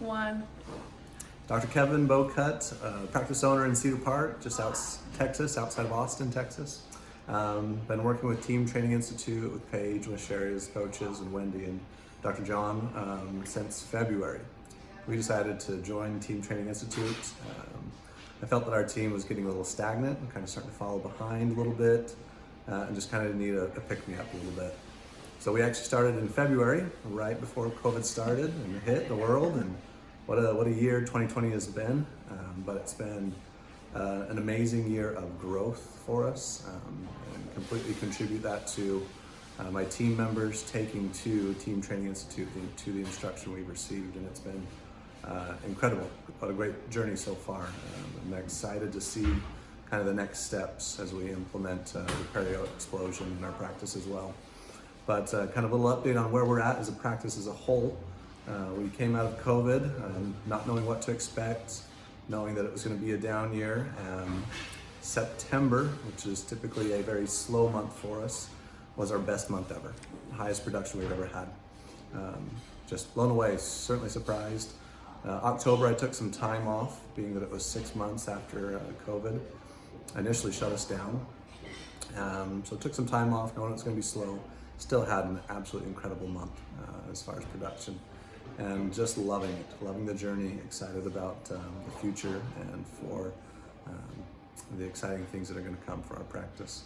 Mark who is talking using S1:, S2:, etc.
S1: one.
S2: Dr. Kevin Bocut, uh, practice owner in Cedar Park, just out Texas, outside of Austin, Texas. Um, been working with Team Training Institute with Paige, with Sherry's coaches, and Wendy and Dr. John um, since February. We decided to join Team Training Institute. Um, I felt that our team was getting a little stagnant and kind of starting to follow behind a little bit uh, and just kind of need a, a pick me up a little bit. So we actually started in February, right before COVID started and hit the world. And what a what a year 2020 has been. Um, but it's been uh, an amazing year of growth for us, um, and completely contribute that to uh, my team members taking to Team Training Institute the, to the instruction we've received, and it's been uh, incredible. What a great journey so far. Um, I'm excited to see kind of the next steps as we implement uh, the perio explosion in our practice as well. But uh, kind of a little update on where we're at as a practice as a whole. Uh, we came out of COVID, um, not knowing what to expect, knowing that it was going to be a down year. Um, September, which is typically a very slow month for us, was our best month ever, highest production we've ever had. Um, just blown away, certainly surprised. Uh, October, I took some time off, being that it was six months after uh, COVID initially shut us down. Um, so took some time off, knowing it was going to be slow. Still had an absolutely incredible month uh, as far as production, and just loving it, loving the journey. Excited about um, the future and for um, the exciting things that are going to come for our practice.